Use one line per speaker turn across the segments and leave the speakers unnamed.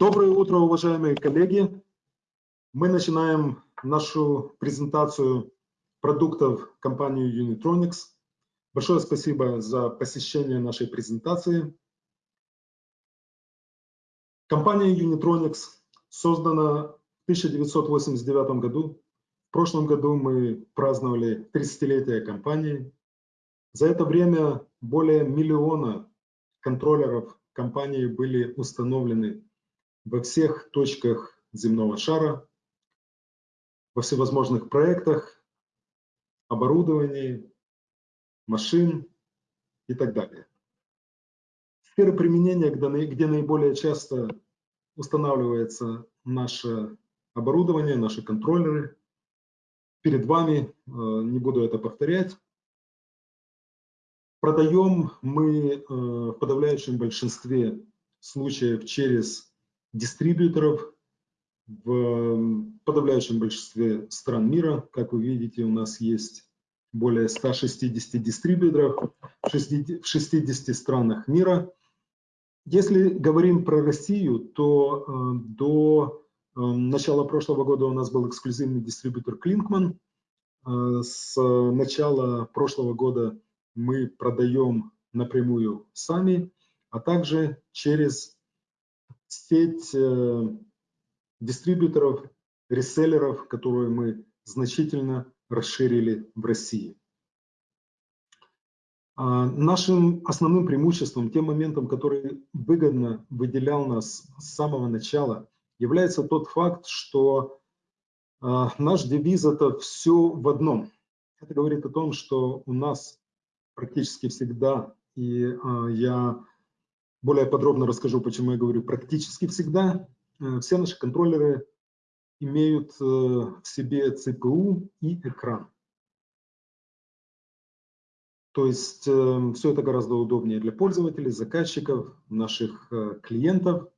Доброе утро, уважаемые коллеги. Мы начинаем нашу презентацию продуктов компании Unitronics. Большое спасибо за посещение нашей презентации. Компания Unitronics создана в 1989 году. В прошлом году мы праздновали 30-летие компании. За это время более миллиона контроллеров компании были установлены во всех точках земного шара, во всевозможных проектах, оборудовании, машин и так далее. Сферы применения, где наиболее часто устанавливается наше оборудование, наши контроллеры. Перед вами, э, не буду это повторять. Продаем мы э, в подавляющем большинстве случаев через дистрибьюторов в подавляющем большинстве стран мира. Как вы видите, у нас есть более 160 дистрибьюторов в 60 странах мира. Если говорим про Россию, то э, до э, начала прошлого года у нас был эксклюзивный дистрибьютор Клинкман. Э, с начала прошлого года мы продаем напрямую сами, а также через сеть дистрибьюторов, реселлеров, которую мы значительно расширили в России. А, нашим основным преимуществом, тем моментом, который выгодно выделял нас с самого начала, является тот факт, что а, наш девиз – это все в одном. Это говорит о том, что у нас практически всегда, и а, я более подробно расскажу, почему я говорю практически всегда, э, все наши контроллеры имеют э, в себе ЦПУ и экран. То есть э, все это гораздо удобнее для пользователей, заказчиков, наших клиентов.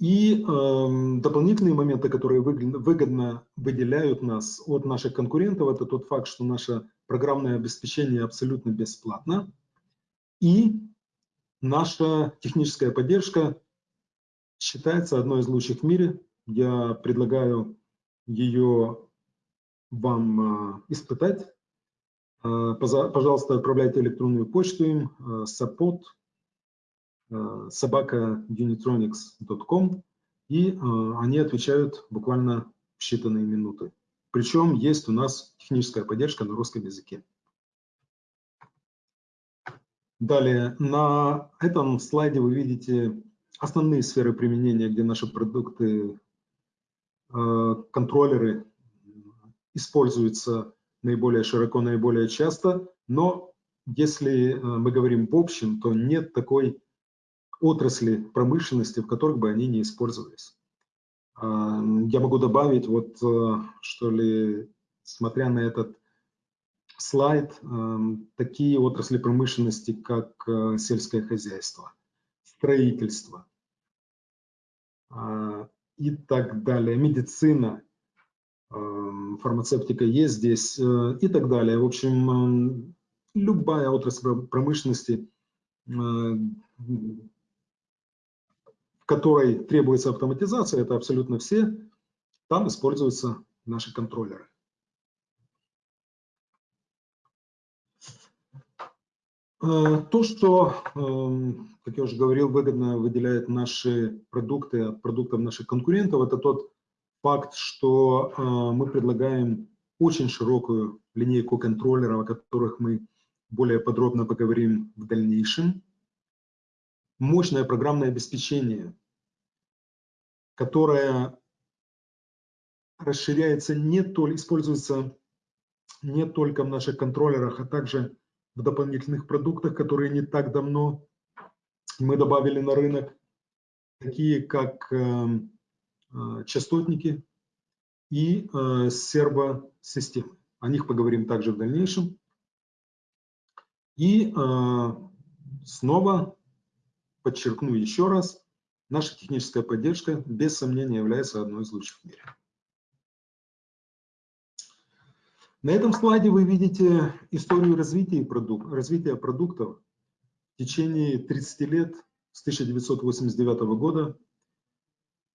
И э, дополнительные моменты, которые выгодно, выгодно выделяют нас от наших конкурентов, это тот факт, что наше программное обеспечение абсолютно бесплатно. И наша техническая поддержка считается одной из лучших в мире. Я предлагаю ее вам а, испытать. А, пожалуйста, отправляйте электронную почту им support а, собака unitronics.com и они отвечают буквально в считанные минуты. Причем есть у нас техническая поддержка на русском языке. Далее, на этом слайде вы видите основные сферы применения, где наши продукты, э, контроллеры используются наиболее широко, наиболее часто, но если э, мы говорим в общем, то нет такой отрасли промышленности, в которых бы они не использовались. А, я могу добавить, вот э, что ли, смотря на этот слайд, такие отрасли промышленности, как сельское хозяйство – строительство а, и так далее, медицина, фармацевтика есть здесь э, и так далее. В общем, любая отрасль промышленности, э, в которой требуется автоматизация, это абсолютно все, там используются наши контроллеры. То, что, эм, как я уже говорил, выгодно выделяет наши продукты от продуктов наших конкурентов, это тот факт, что э, мы предлагаем очень широкую линейку контроллеров, о которых мы более подробно поговорим в дальнейшем. Мощное программное обеспечение, которое расширяется не только, используется не только в наших контроллерах, а также в дополнительных продуктах, которые не так давно мы добавили на рынок, такие как э, э, частотники и э, сервосистемы. О них поговорим также в дальнейшем. И снова подчеркну еще раз, наша техническая поддержка без сомнения является одной из лучших в мире. На этом слайде вы видите историю развития, продук развития продуктов в течение 30 лет с 1989 года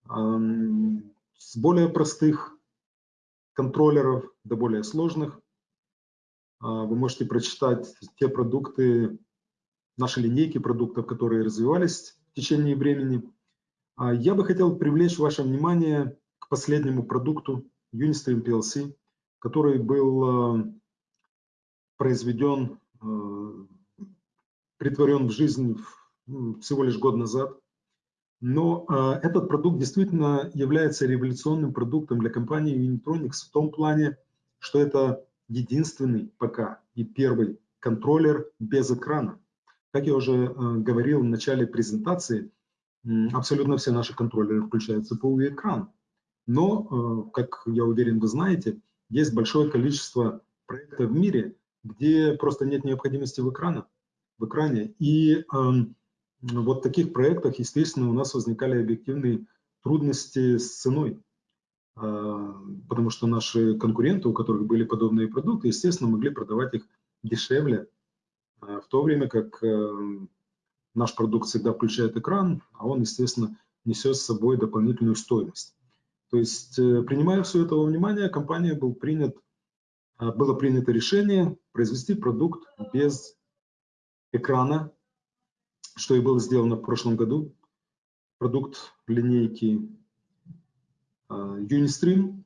с более простых контроллеров до более сложных. А, вы можете прочитать те продукты, наши линейки продуктов, которые развивались в течение времени. А, я бы хотел привлечь ваше внимание к последнему продукту Unistream PLC, который был а, произведен, притворен в жизнь всего лишь год назад. Но э, этот продукт действительно является революционным продуктом для компании Unitronics в том плане, что это единственный пока и первый контроллер без экрана. Как я уже э, говорил в начале презентации, э, абсолютно все наши контроллеры включают CPU экран. Но, э, как я уверен, вы знаете, есть большое количество проектов в мире, где просто нет необходимости в, экрана, в экране. И эм, вот в таких проектах, естественно, у нас возникали объективные трудности с ценой, а, потому что наши конкуренты, у которых были подобные продукты, естественно, могли продавать их дешевле, а, в то время как э, наш продукт всегда включает экран, а он, естественно, несет с собой дополнительную стоимость. То есть, э, принимая все это во внимание, компания был принят, а, было принято решение произвести продукт без экрана, что и было сделано в прошлом году. Продукт линейки а, Unistream.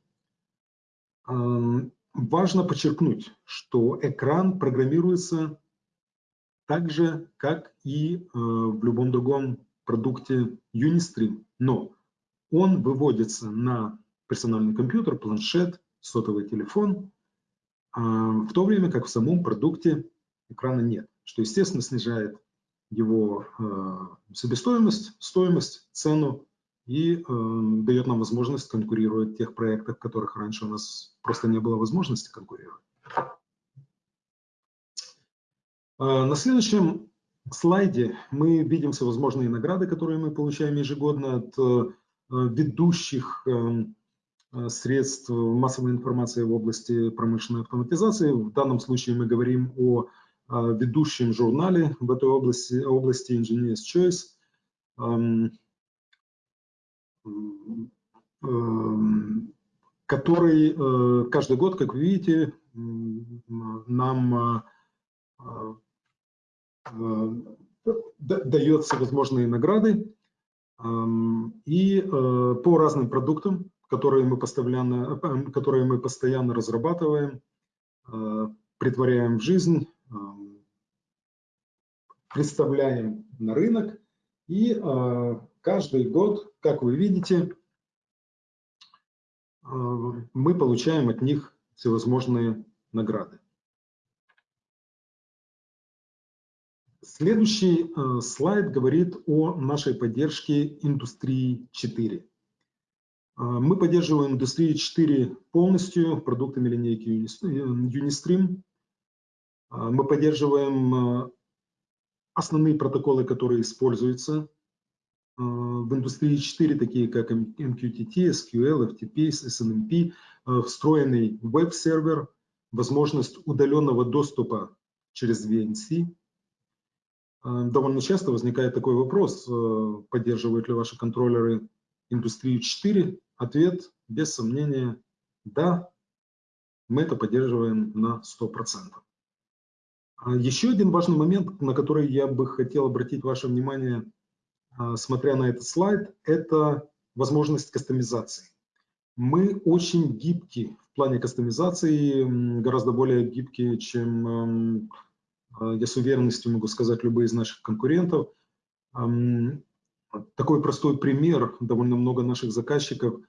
Важно подчеркнуть, что экран программируется так же, как и в любом другом продукте Unistream, но он выводится на персональный компьютер, планшет, сотовый телефон, а, в то время как в самом продукте экрана нет, что, естественно, снижает его э, себестоимость, стоимость, цену и э, дает нам возможность конкурировать в тех проектах, в которых раньше у нас просто не было возможности конкурировать. На следующем слайде мы видим всевозможные награды, которые мы получаем ежегодно от ведущих средств массовой информации в области промышленной автоматизации. В данном случае мы говорим о ведущем журнале в этой области, области Engineer's Choice. который э, каждый год, как вы видите, нам э, э, дает всевозможные награды и по разным продуктам, которые мы постоянно, которые мы постоянно разрабатываем, притворяем в жизнь, представляем на рынок. И каждый год, как вы видите, мы получаем от них всевозможные награды. Следующий а, слайд говорит о нашей поддержке индустрии 4. Мы поддерживаем индустрию 4 полностью продуктами линейки Unistream. Мы поддерживаем основные протоколы, которые используются э, в индустрии 4, такие как MQTT, SQL, FTP, SNMP, э, встроенный веб-сервер, возможность удаленного доступа через VNC. Э, довольно часто возникает такой вопрос, поддерживают ли ваши контроллеры индустрию 4. Ответ, без сомнения, да, мы это поддерживаем на 100%. А еще один важный момент, на который я бы хотел обратить ваше внимание, а, смотря на этот слайд, это возможность кастомизации. Мы очень гибки в плане кастомизации, гораздо более гибкие, чем, а, я с уверенностью могу сказать, любые из наших конкурентов. Такой простой пример, довольно много наших заказчиков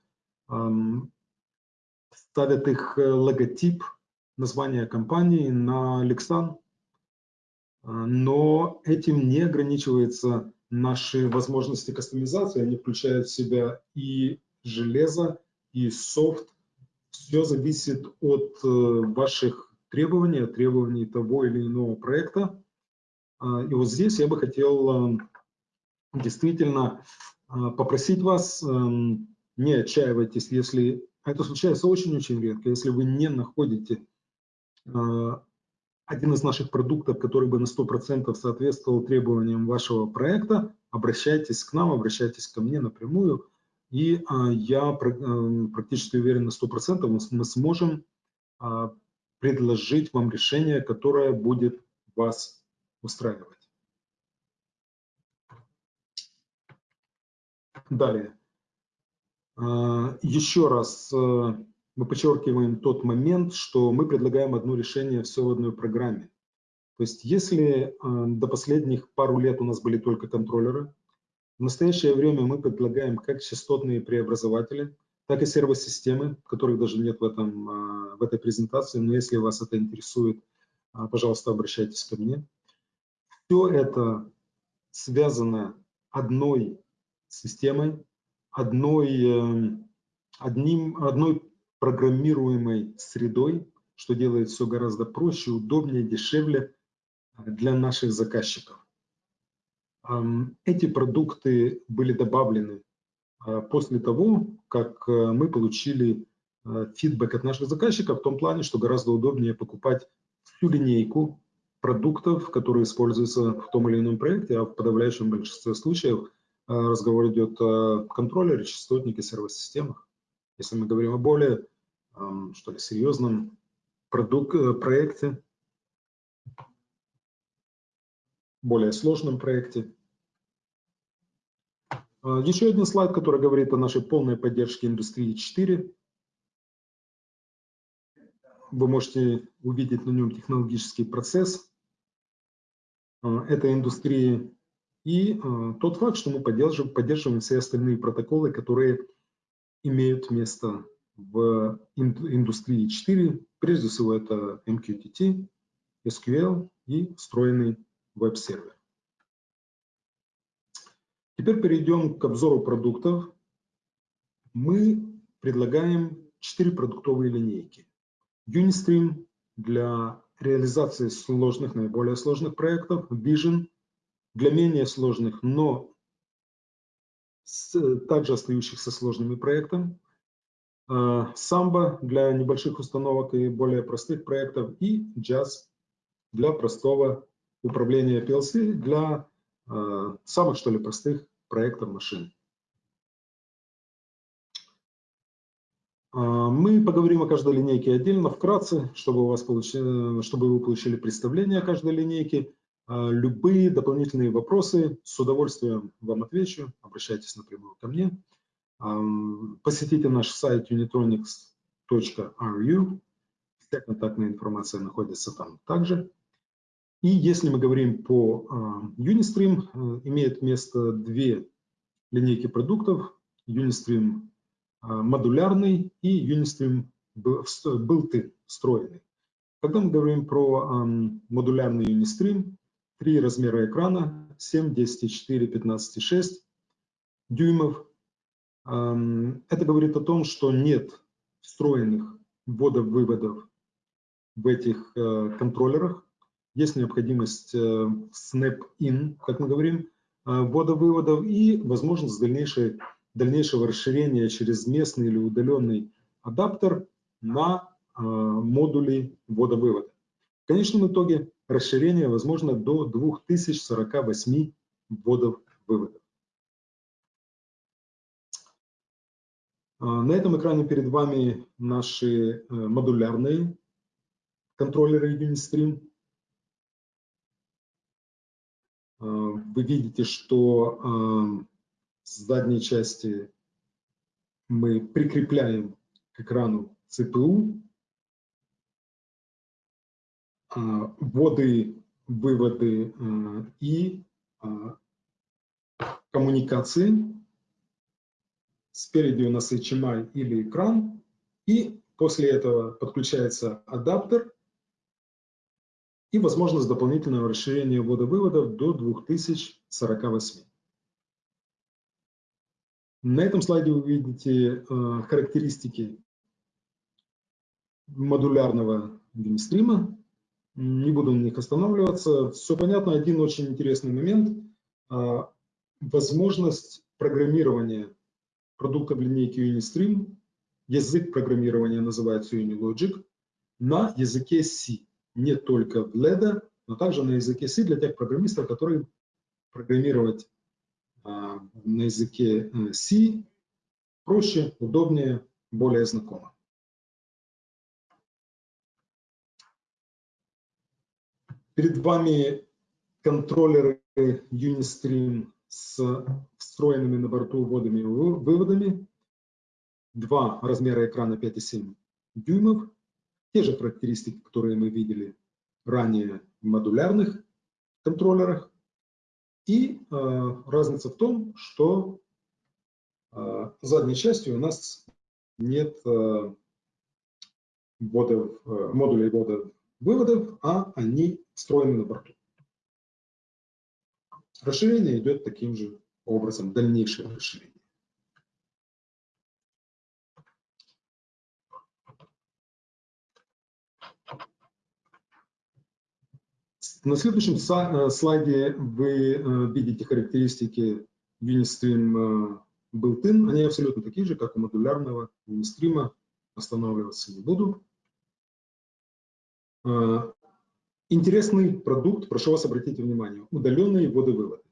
ставят их э, логотип, название компании на Lexan, а, но этим не ограничиваются наши возможности кастомизации, они включают в себя и железо, и софт. Все зависит от э, ваших требований, от требований того или иного проекта. А, и вот здесь я бы хотел э, действительно э, попросить вас, не отчаивайтесь, если это случается очень-очень редко, если вы не находите один из наших продуктов, который бы на 100% соответствовал требованиям вашего проекта, обращайтесь к нам, обращайтесь ко мне напрямую, и а, я э, практически уверен на 100%, мы сможем а, предложить вам решение, которое будет вас устраивать. Далее. А, еще раз э, мы подчеркиваем тот момент, что мы предлагаем одно решение все в одной программе. То есть если э, до последних пару лет у нас были только контроллеры, в настоящее время мы предлагаем как частотные преобразователи, так и сервосистемы, которых даже нет в, этом, э, в этой презентации, но если вас это интересует, пожалуйста, обращайтесь ко мне. Все это связано одной системой, одной, эм, одним, одной программируемой средой, что делает все гораздо проще, удобнее, дешевле э, для наших заказчиков. Эти продукты были добавлены после того, как э, мы получили фидбэк от наших заказчиков в том плане, что гораздо удобнее покупать всю линейку продуктов, которые используются в том или ином проекте, а в подавляющем большинстве случаев Э, разговор идет о контроллере, частотнике, сервис-системах. Если мы говорим о более эм, что ли, серьезном продукт, э, проекте, более сложном проекте. Э, еще один слайд, который говорит о нашей полной поддержке индустрии 4. Вы можете увидеть на нем технологический процесс этой индустрии и э, тот факт, что мы поддерживаем, поддерживаем все остальные протоколы, которые имеют место в индустрии 4. Прежде всего это MQTT, SQL и встроенный веб-сервер. Теперь перейдем к обзору продуктов. Мы предлагаем 4 продуктовые линейки. Unistream для реализации сложных, наиболее сложных проектов, Vision для менее сложных, но также остающихся сложными проектами, Samba для небольших установок и более простых проектов и Jazz для простого управления PLC для э, самых что ли простых проектов машин. Мы поговорим о каждой линейке отдельно, вкратце, чтобы, у вас получили, чтобы вы получили представление о каждой линейке. А, любые дополнительные вопросы, с удовольствием вам отвечу. Обращайтесь напрямую ко мне. Посетите наш сайт unitronics.ru. Вся контактная информация находится там также. И если мы говорим по а, Unistream, э, имеет место две линейки продуктов. Unistream а, модулярный и Unistream built-in, встроенный. Когда мы говорим про модулярный Unistream, Три размера экрана 7, 10,4, 15,6 дюймов. Это говорит о том, что нет встроенных вводов-выводов в этих э, контроллерах. Есть необходимость э, snap-in, как мы говорим, э, ввода-выводов и возможность дальнейшей, дальнейшего расширения через местный или удаленный адаптер на модули ввода-вывода. В конечном итоге расширение возможно до 2048 вводов-выводов. А, на этом экране перед вами наши э, модулярные контроллеры Unistream. Вы видите, что а, с задней части мы прикрепляем к экрану CPU, вводы, выводы э, и э, коммуникации. Спереди у нас HMI или экран. И после этого подключается адаптер и возможность дополнительного расширения ввода-выводов до 2048. На этом слайде вы видите э, характеристики модулярного геймстрима не буду на них останавливаться. Все понятно. Один очень интересный момент. А, возможность программирования продуктов линейки Unistream, язык программирования называется Unilogic, на языке C. Не только в LED, но также на языке C для тех программистов, которые программировать на языке C проще, удобнее, более знакомо. Перед вами контроллеры Unistream с встроенными на борту вводами и выводами. Два размера экрана 5,7 дюймов. Те же характеристики, которые мы видели ранее в модулярных контроллерах. И э, разница в том, что э, задней части у нас нет э, вводов, э, модулей ввода выводов, а они встроены на борту. Расширение идет таким же образом, дальнейшее расширение. На следующем э, слайде вы э, видите характеристики Unistream э, built-in. Они абсолютно такие же, как у модулярного Unistream. Останавливаться не буду. Интересный продукт, прошу вас обратить внимание, удаленные водовыводы.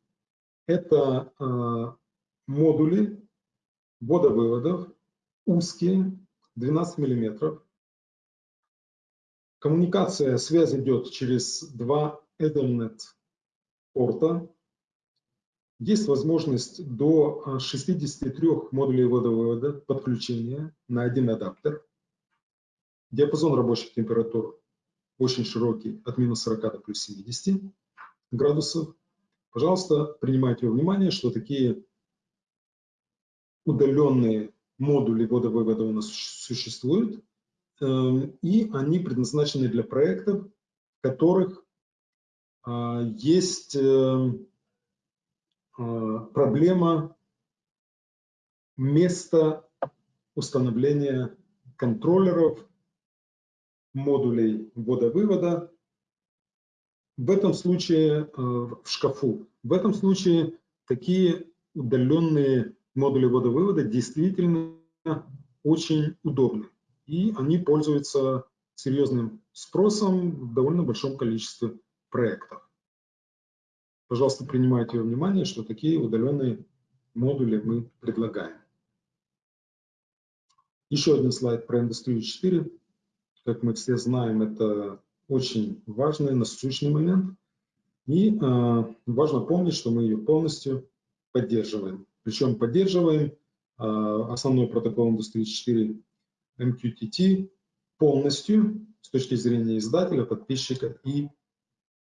Это модули водовыводов узкие, 12 миллиметров, Коммуникация, связь идет через два Ethernet порта. Есть возможность до 63 модулей водовывода подключения на один адаптер. Диапазон рабочих температур очень широкий, от минус 40 до плюс 70 градусов. Пожалуйста, принимайте во внимание, что такие удаленные модули водовывода у нас существуют. Эм, и они предназначены для проектов, в которых а, есть эм, а, проблема места установления контроллеров, модулей ввода-вывода. В этом случае э, в шкафу. В этом случае такие удаленные модули ввода-вывода действительно очень удобны и они пользуются серьезным спросом в довольно большом количестве проектов. Пожалуйста, принимайте во внимание, что такие удаленные модули мы предлагаем. Еще один слайд про индустрию 4. Как мы все знаем, это очень важный, насущный момент. И э, важно помнить, что мы ее полностью поддерживаем. Причем поддерживаем э, основной протокол индустрии 4 MQTT полностью с точки зрения издателя, подписчика и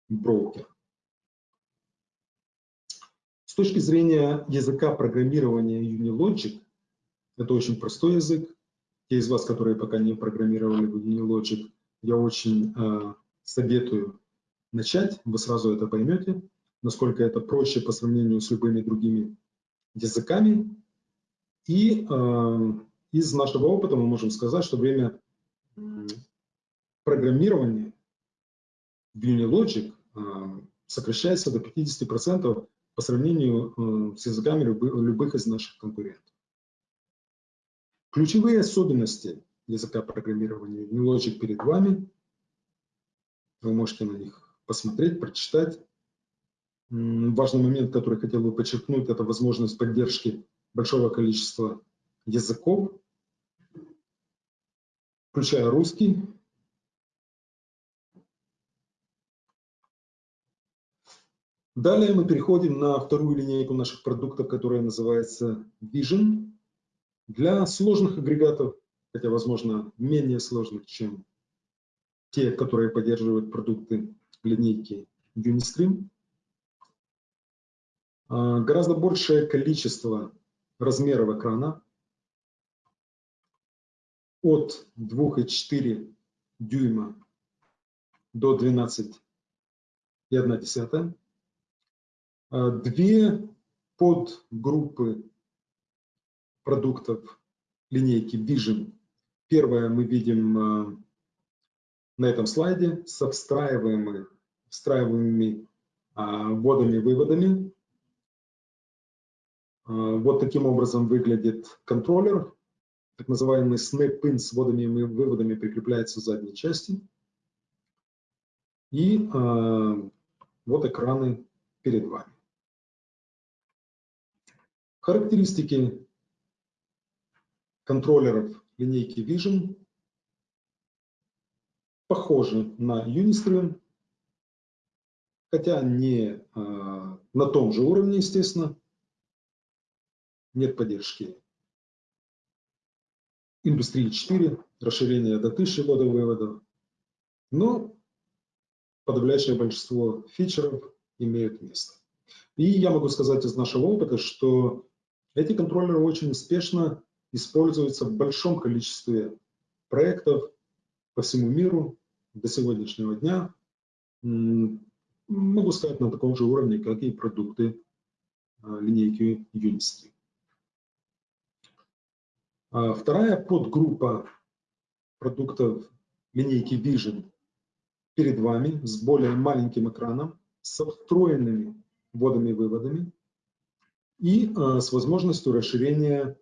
брокера. С точки зрения языка программирования Unilogic, это очень простой язык. Те из вас, которые пока не программировали в Unilogic, я очень э, советую начать, вы сразу это поймете, насколько это проще по сравнению с любыми другими языками. И э, из нашего опыта мы можем сказать, что время программирования в Unilogic а, сокращается до 50% по сравнению э, с языками любых из наших конкурентов. Ключевые особенности языка программирования Unilogic перед вами. Вы можете на них посмотреть, прочитать. Важный момент, который хотел бы подчеркнуть, это возможность поддержки большого количества языков включая русский. Далее мы переходим на вторую линейку наших продуктов, которая называется Vision. Для сложных агрегатов, хотя, возможно, менее сложных, чем те, которые поддерживают продукты линейки Unistream, а, гораздо большее количество размеров экрана, от 2,4 дюйма до 12,1. А, две подгруппы продуктов линейки Vision. Первое мы видим а, на этом слайде со встраиваемыми, встраиваемыми а, вводами-выводами. Вот таким образом выглядит контроллер так называемый snap-in с вводами и выводами прикрепляется в задней части. И э, вот экраны перед вами. Характеристики контроллеров линейки Vision похожи на Unistream, хотя не а, на том же уровне, естественно. Нет поддержки индустрии 4, расширение до 1000 водовыводов. Но подавляющее большинство фичеров имеют место. И я могу сказать из нашего опыта, что эти контроллеры очень успешно используются в большом количестве проектов по всему миру до сегодняшнего дня. Могу сказать на таком же уровне, как и продукты а, линейки Unistream. А вторая подгруппа продуктов линейки Vision перед вами с более маленьким экраном, со встроенными вводами-выводами и э, с возможностью расширения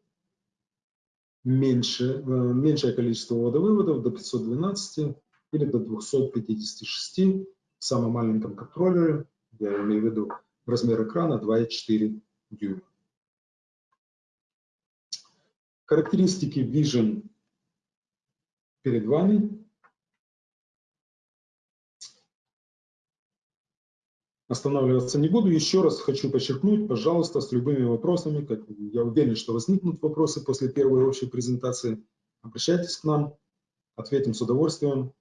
меньше, э, меньшее количество вводов-выводов до 512 или до 256 в самом маленьком контроллере, я имею в виду размер экрана 2,4 дюйма. Характеристики Vision перед вами. Останавливаться не буду. Еще раз хочу подчеркнуть, пожалуйста, с любыми вопросами, как я уверен, что возникнут вопросы после первой общей презентации, обращайтесь к нам, ответим с удовольствием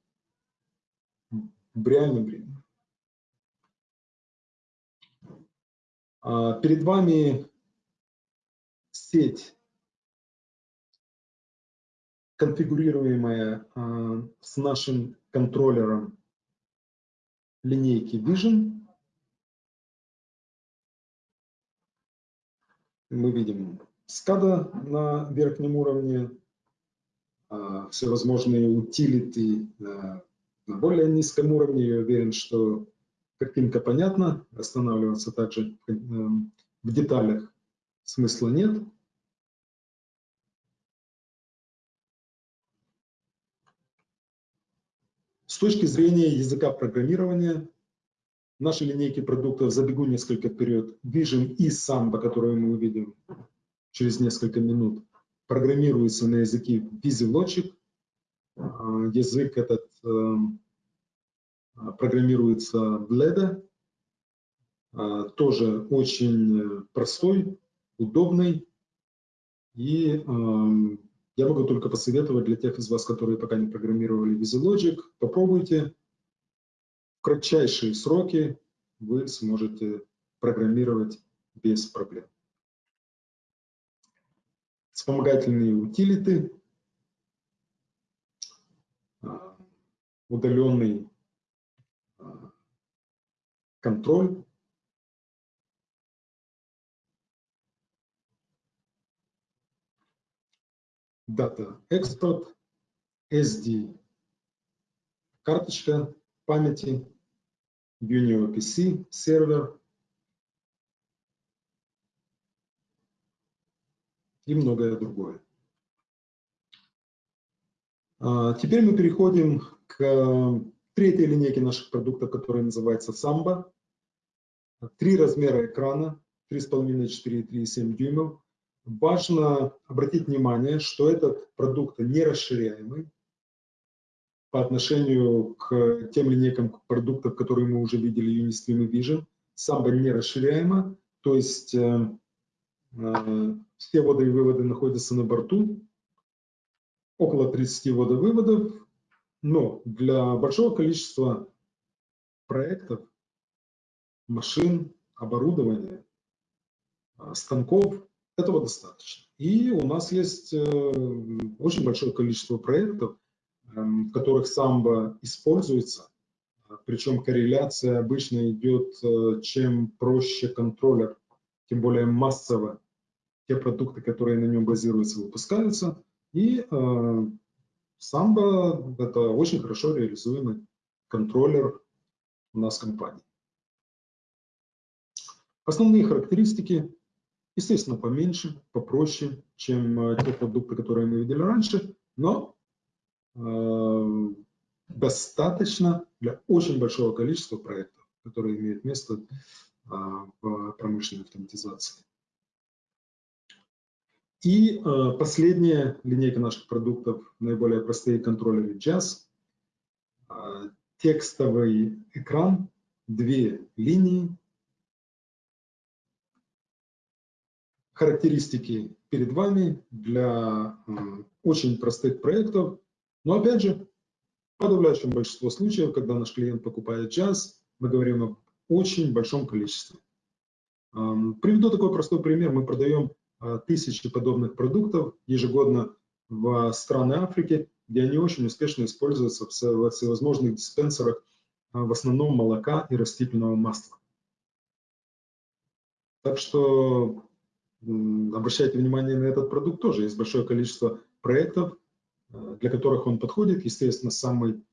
в реальном времени. А, перед вами сеть конфигурируемая э, с нашим контроллером линейки Vision. Мы видим SCADA на верхнем уровне, э, всевозможные утилиты э, на более низком уровне. Я уверен, что картинка понятна, останавливаться также в деталях смысла нет. С точки зрения языка программирования, наши линейки продуктов, забегу несколько вперед, Vision и Samba, которые мы увидим через несколько минут, программируются на языке VisiLogic. А, язык этот эм, программируется в Leda, а, тоже очень простой, удобный и эм, я могу только посоветовать для тех из вас, которые пока не программировали VisiLogic, попробуйте. В кратчайшие сроки вы сможете программировать без проблем. Вспомогательные утилиты, а, удаленный а, контроль Data Export, SD, карточка памяти, Unio PC, сервер и многое другое. А, теперь мы переходим к третьей линейке наших продуктов, которая называется Samba. Три размера экрана, 3,5, 4 3,7 дюймов. Важно обратить внимание, что этот продукт не расширяемый по отношению к тем линейкам продуктов, которые мы уже видели, Unistream и Vision. Самбо не расширяемо, то есть э, э, все воды и выводы находятся на борту, около 30 водовыводов, но для большого количества проектов, машин, оборудования, э, станков этого достаточно. И у нас есть э, очень большое количество проектов, эм, в которых самбо используется, причем корреляция обычно идет, э, чем проще контроллер, тем более массово те продукты, которые на нем базируются, выпускаются. И э, самбо – это очень хорошо реализуемый контроллер у нас в компании. Основные характеристики Естественно, поменьше, попроще, чем э, те продукты, которые мы видели раньше, но э, достаточно для очень большого количества проектов, которые имеют место э, в промышленной автоматизации. И э, последняя линейка наших продуктов, наиболее простые контроллеры Jazz. Э, текстовый экран, две линии. Характеристики перед вами для очень простых проектов. Но опять же, в подавляющем большинстве случаев, когда наш клиент покупает Jazz, мы говорим об очень большом количестве. Приведу такой простой пример. Мы продаем а, тысячи подобных продуктов ежегодно в страны Африки, где они очень успешно используются в всевозможных диспенсерах, а, в основном молока и растительного масла. Так что обращайте внимание на этот продукт тоже. Есть большое количество проектов, а, для которых он подходит. Естественно, самый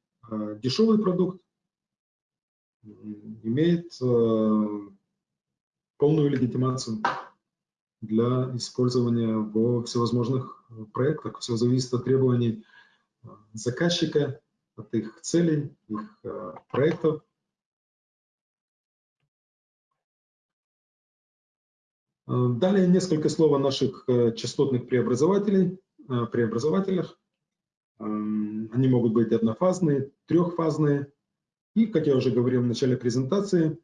дешевый продукт имеет полную легитимацию для использования в всевозможных проектах. Все зависит от требований э, заказчика, от их целей, их э, проектов. Далее несколько слов о наших частотных преобразователей, преобразователях. Они могут быть однофазные, трехфазные. И, как я уже говорил в начале презентации,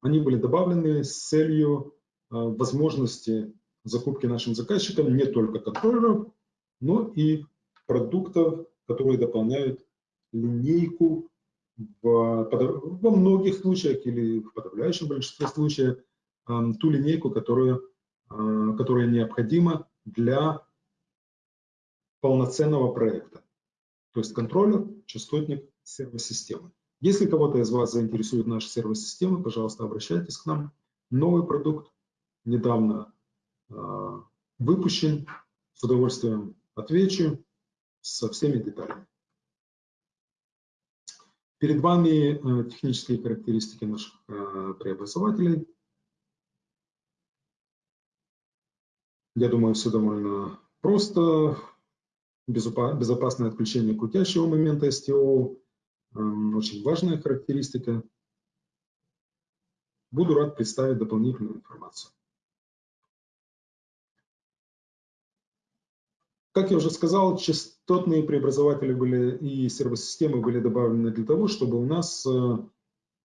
они были добавлены с целью э, возможности закупки нашим заказчикам не только контроллеров, но и продуктов, которые дополняют линейку в, во многих случаях или в подавляющем большинстве случаев э, ту линейку, которую, э, которая необходима для полноценного проекта. То есть контроллер, частотник, сервис-системы. Если кого-то из вас заинтересует наша сервис-система, пожалуйста, обращайтесь к нам. Новый продукт недавно э, выпущен. С удовольствием отвечу со всеми деталями. Перед вами э, технические характеристики наших преобразователей. Я думаю, все довольно просто. Безопасное отключение крутящего момента STO, очень важная характеристика. Буду рад представить дополнительную информацию. Как я уже сказал, частотные преобразователи были и сервосистемы были добавлены для того, чтобы у нас э,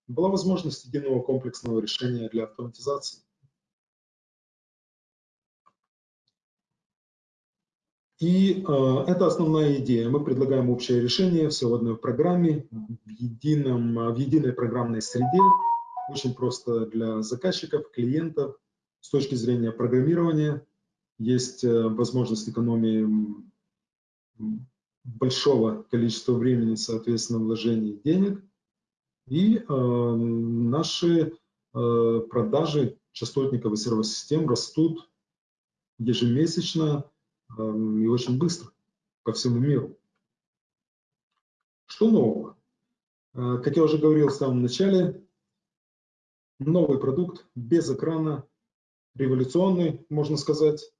была возможность единого комплексного решения для автоматизации. И э, это основная идея. Мы предлагаем общее решение, все в одной программе, в, едином, в единой программной среде, очень просто для заказчиков, клиентов. С точки зрения программирования есть э, возможность экономии большого количества времени, соответственно, вложений денег. И э, наши э, продажи частотников и сервосистем растут ежемесячно и очень быстро по всему миру. Что нового? Э, как я уже говорил в самом начале, новый продукт без экрана, революционный, можно сказать,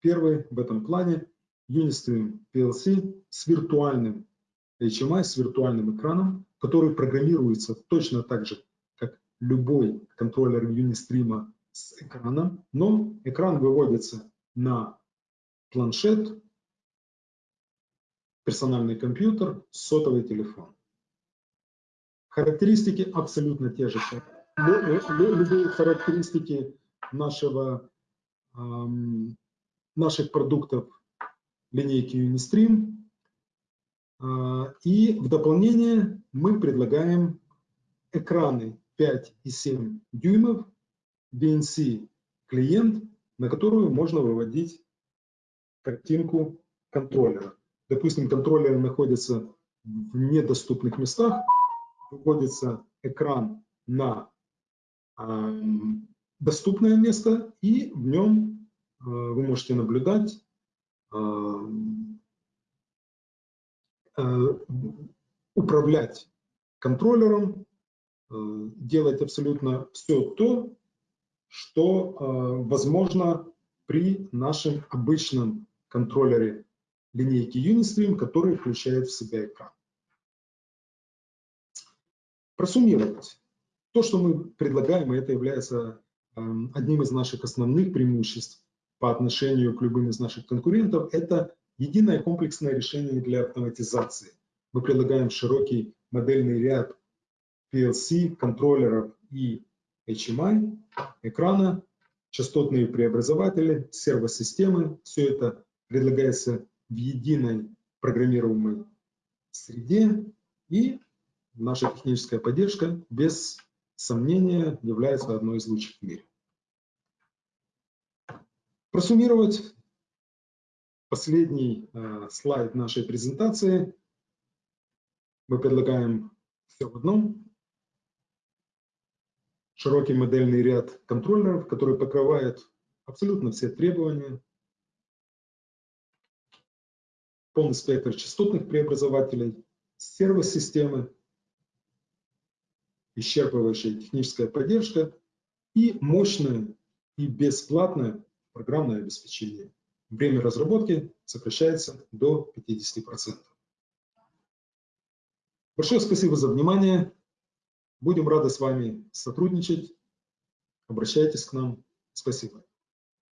первый в этом плане, Unistream PLC с виртуальным HMI, с виртуальным экраном, который программируется точно так же, как любой контроллер Unistream с экраном, но экран выводится на планшет, персональный компьютер, сотовый телефон. Характеристики абсолютно те же. Любые характеристики нашего, наших продуктов линейки Unistream. А, и в дополнение мы предлагаем экраны 5 и 7 дюймов, VNC клиент, на которую можно выводить картинку контроллера. Допустим, контроллер находится в недоступных местах, выводится экран на э, доступное место, и в нем э, вы можете наблюдать, э, управлять контроллером, делать абсолютно все то, что возможно при нашем обычном контроллере линейки Unistream, который включает в себя экран. Просуммировать. То, что мы предлагаем, это является эм, одним из наших основных преимуществ, по отношению к любым из наших конкурентов – это единое комплексное решение для автоматизации. Мы предлагаем широкий модельный ряд PLC, контроллеров и HMI, экрана, частотные преобразователи, сервосистемы. Все это предлагается в единой программируемой среде и наша техническая поддержка без сомнения является одной из лучших в мире. Просуммировать последний э, слайд нашей презентации. Мы предлагаем все в одном. Широкий модельный ряд контроллеров, который покрывает абсолютно все требования. Полный спектр частотных преобразователей, сервосистемы, исчерпывающая техническая поддержка и мощное и бесплатное программное обеспечение. Время разработки сокращается до 50%. Большое спасибо за внимание. Будем рады с вами сотрудничать. Обращайтесь к нам. Спасибо.